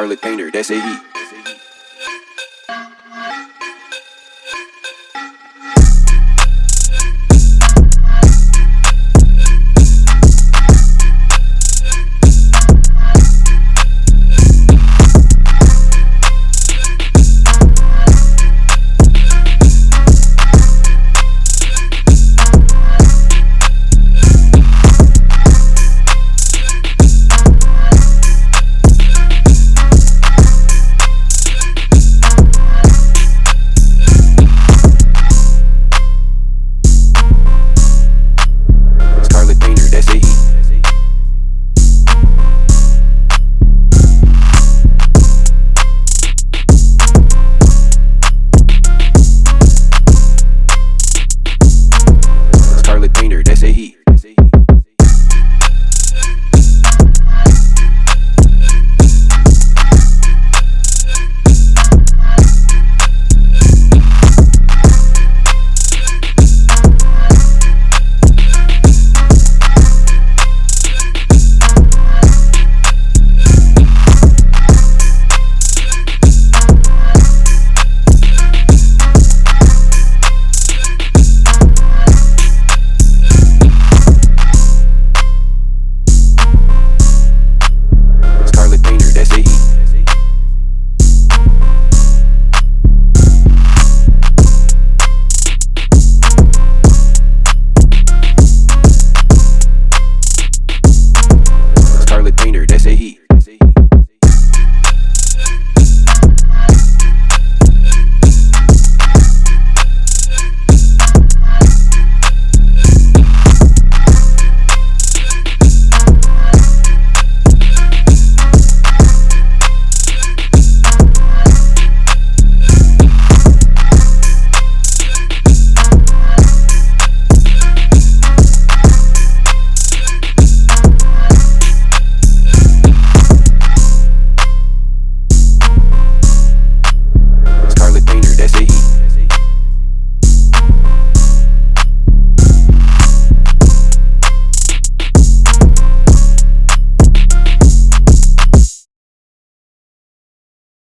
Charlotte Painter, that's a heat. say heat.